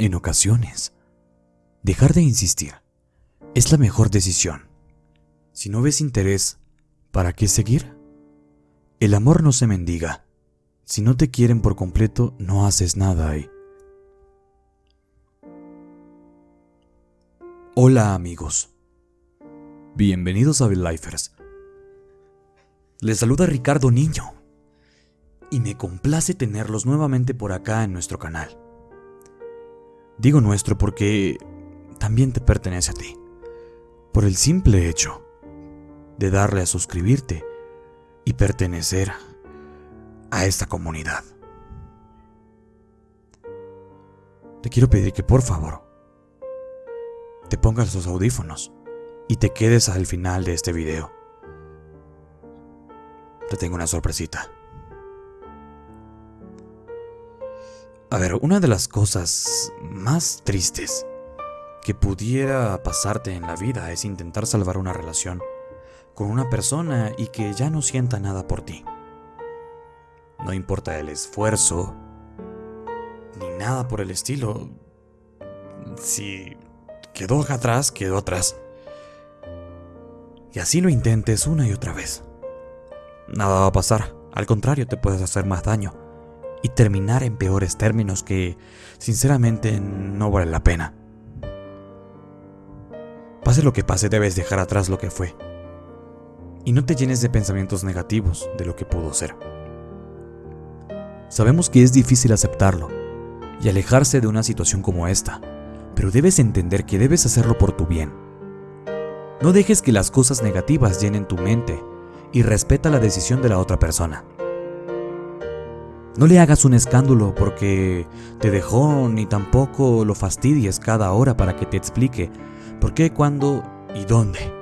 En ocasiones, dejar de insistir es la mejor decisión. Si no ves interés, ¿para qué seguir? El amor no se mendiga. Si no te quieren por completo, no haces nada ahí. Hola amigos. Bienvenidos a Lifers. Les saluda Ricardo Niño. Y me complace tenerlos nuevamente por acá en nuestro canal. Digo nuestro porque también te pertenece a ti. Por el simple hecho de darle a suscribirte y pertenecer a esta comunidad. Te quiero pedir que por favor te pongas los audífonos y te quedes al final de este video. Te tengo una sorpresita. A ver, una de las cosas más tristes que pudiera pasarte en la vida es intentar salvar una relación con una persona y que ya no sienta nada por ti. No importa el esfuerzo, ni nada por el estilo. Si quedó atrás, quedó atrás. Y así lo intentes una y otra vez. Nada va a pasar, al contrario te puedes hacer más daño y terminar en peores términos que sinceramente no vale la pena. Pase lo que pase, debes dejar atrás lo que fue. Y no te llenes de pensamientos negativos de lo que pudo ser. Sabemos que es difícil aceptarlo y alejarse de una situación como esta, pero debes entender que debes hacerlo por tu bien. No dejes que las cosas negativas llenen tu mente y respeta la decisión de la otra persona. No le hagas un escándalo porque te dejó ni tampoco lo fastidies cada hora para que te explique por qué, cuándo y dónde.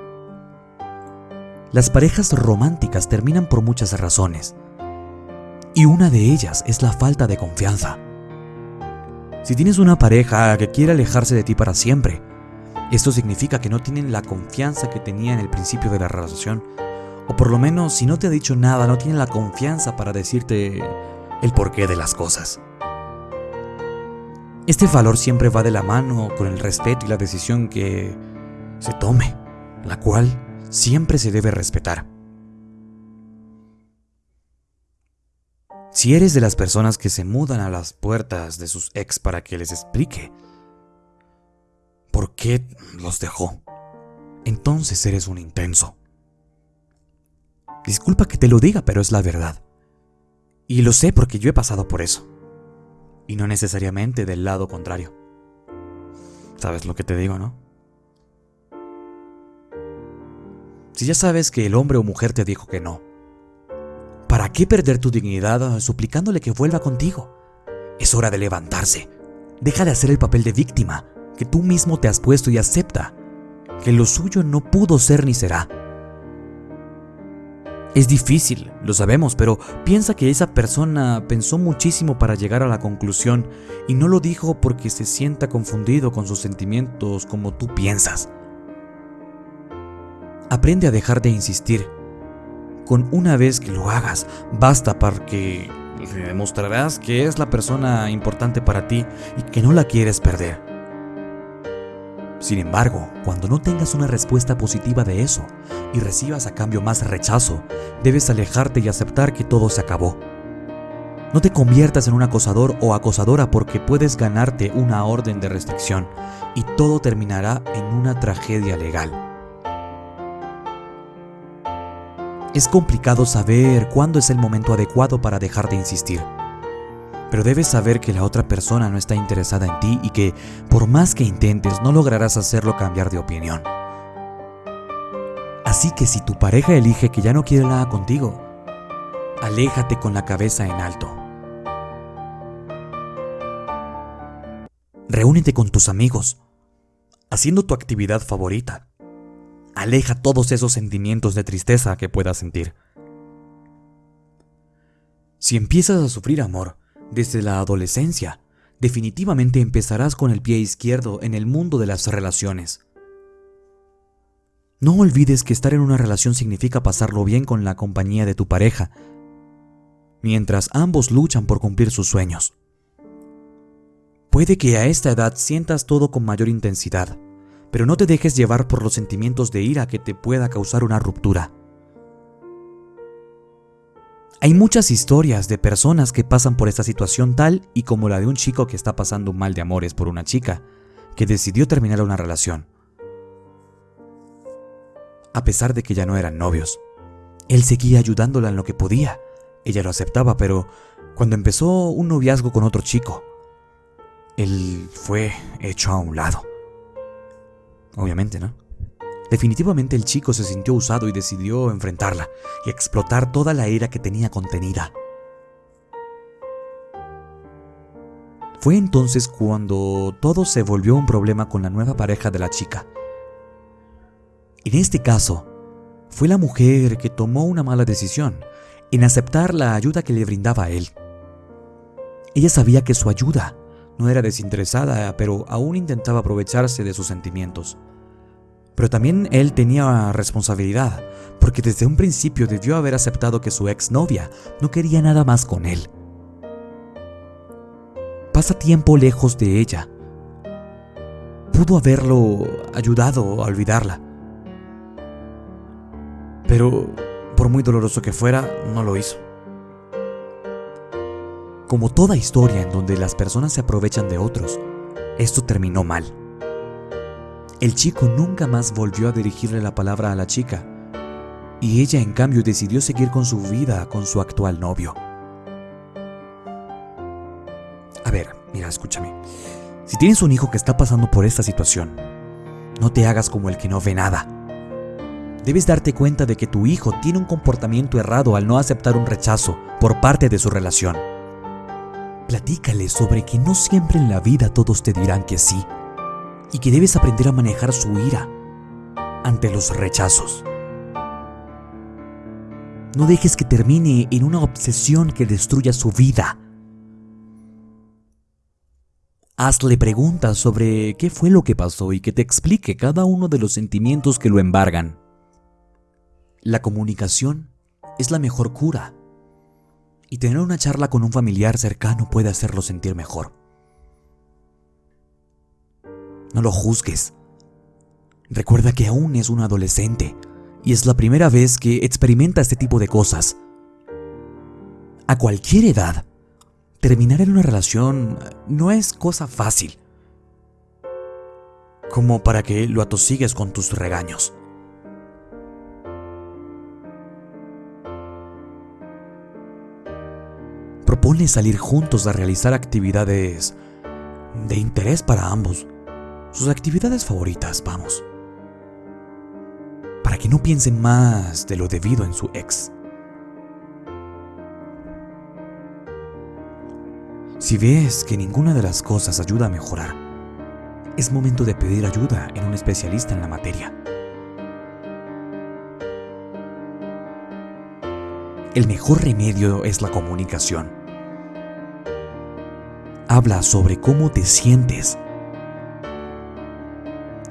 Las parejas románticas terminan por muchas razones y una de ellas es la falta de confianza. Si tienes una pareja que quiere alejarse de ti para siempre, esto significa que no tienen la confianza que tenía en el principio de la relación, o por lo menos si no te ha dicho nada, no tienen la confianza para decirte el porqué de las cosas. Este valor siempre va de la mano con el respeto y la decisión que se tome, la cual siempre se debe respetar. Si eres de las personas que se mudan a las puertas de sus ex para que les explique por qué los dejó, entonces eres un intenso. Disculpa que te lo diga, pero es la verdad. Y lo sé porque yo he pasado por eso. Y no necesariamente del lado contrario. ¿Sabes lo que te digo, no? Si ya sabes que el hombre o mujer te dijo que no, ¿para qué perder tu dignidad suplicándole que vuelva contigo? Es hora de levantarse. Deja de hacer el papel de víctima que tú mismo te has puesto y acepta que lo suyo no pudo ser ni será. Es difícil, lo sabemos, pero piensa que esa persona pensó muchísimo para llegar a la conclusión y no lo dijo porque se sienta confundido con sus sentimientos como tú piensas. Aprende a dejar de insistir. Con una vez que lo hagas, basta para que le demostrarás que es la persona importante para ti y que no la quieres perder. Sin embargo, cuando no tengas una respuesta positiva de eso y recibas a cambio más rechazo, debes alejarte y aceptar que todo se acabó. No te conviertas en un acosador o acosadora porque puedes ganarte una orden de restricción y todo terminará en una tragedia legal. Es complicado saber cuándo es el momento adecuado para dejar de insistir pero debes saber que la otra persona no está interesada en ti y que, por más que intentes, no lograrás hacerlo cambiar de opinión. Así que si tu pareja elige que ya no quiere nada contigo, aléjate con la cabeza en alto. Reúnete con tus amigos, haciendo tu actividad favorita. Aleja todos esos sentimientos de tristeza que puedas sentir. Si empiezas a sufrir amor, desde la adolescencia, definitivamente empezarás con el pie izquierdo en el mundo de las relaciones. No olvides que estar en una relación significa pasarlo bien con la compañía de tu pareja, mientras ambos luchan por cumplir sus sueños. Puede que a esta edad sientas todo con mayor intensidad, pero no te dejes llevar por los sentimientos de ira que te pueda causar una ruptura. Hay muchas historias de personas que pasan por esta situación tal y como la de un chico que está pasando un mal de amores por una chica que decidió terminar una relación. A pesar de que ya no eran novios, él seguía ayudándola en lo que podía. Ella lo aceptaba, pero cuando empezó un noviazgo con otro chico, él fue hecho a un lado. Obviamente, ¿no? Definitivamente el chico se sintió usado y decidió enfrentarla y explotar toda la ira que tenía contenida. Fue entonces cuando todo se volvió un problema con la nueva pareja de la chica. En este caso, fue la mujer que tomó una mala decisión en aceptar la ayuda que le brindaba a él. Ella sabía que su ayuda no era desinteresada, pero aún intentaba aprovecharse de sus sentimientos. Pero también él tenía responsabilidad, porque desde un principio debió haber aceptado que su exnovia no quería nada más con él. Pasa tiempo lejos de ella. Pudo haberlo ayudado a olvidarla. Pero, por muy doloroso que fuera, no lo hizo. Como toda historia en donde las personas se aprovechan de otros, esto terminó mal. El chico nunca más volvió a dirigirle la palabra a la chica, y ella en cambio decidió seguir con su vida con su actual novio. A ver, mira, escúchame. Si tienes un hijo que está pasando por esta situación, no te hagas como el que no ve nada. Debes darte cuenta de que tu hijo tiene un comportamiento errado al no aceptar un rechazo por parte de su relación. Platícale sobre que no siempre en la vida todos te dirán que sí y que debes aprender a manejar su ira ante los rechazos. No dejes que termine en una obsesión que destruya su vida. Hazle preguntas sobre qué fue lo que pasó y que te explique cada uno de los sentimientos que lo embargan. La comunicación es la mejor cura y tener una charla con un familiar cercano puede hacerlo sentir mejor. No lo juzgues. Recuerda que aún es un adolescente y es la primera vez que experimenta este tipo de cosas. A cualquier edad, terminar en una relación no es cosa fácil. Como para que lo atosigues con tus regaños. Propone salir juntos a realizar actividades de interés para ambos sus actividades favoritas, vamos. Para que no piensen más de lo debido en su ex. Si ves que ninguna de las cosas ayuda a mejorar, es momento de pedir ayuda en un especialista en la materia. El mejor remedio es la comunicación. Habla sobre cómo te sientes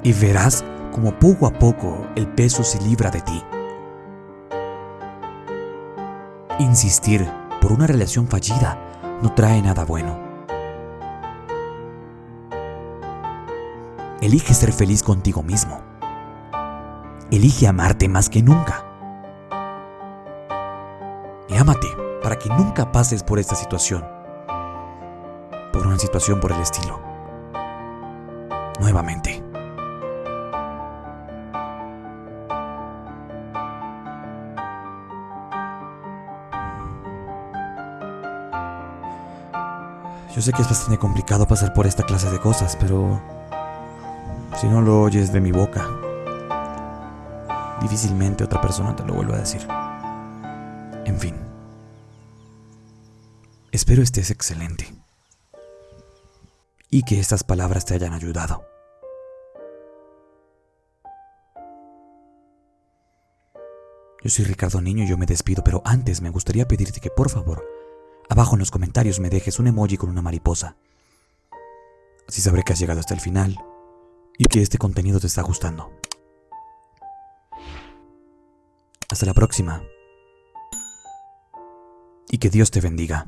y verás como poco a poco el peso se libra de ti. Insistir por una relación fallida no trae nada bueno. Elige ser feliz contigo mismo. Elige amarte más que nunca. Y ámate para que nunca pases por esta situación. Por una situación por el estilo. Nuevamente. Yo sé que es bastante complicado pasar por esta clase de cosas, pero si no lo oyes de mi boca, difícilmente otra persona te lo vuelva a decir. En fin. Espero estés excelente. Y que estas palabras te hayan ayudado. Yo soy Ricardo Niño y yo me despido, pero antes me gustaría pedirte que por favor abajo en los comentarios me dejes un emoji con una mariposa. Así sabré que has llegado hasta el final y que este contenido te está gustando. Hasta la próxima. Y que Dios te bendiga.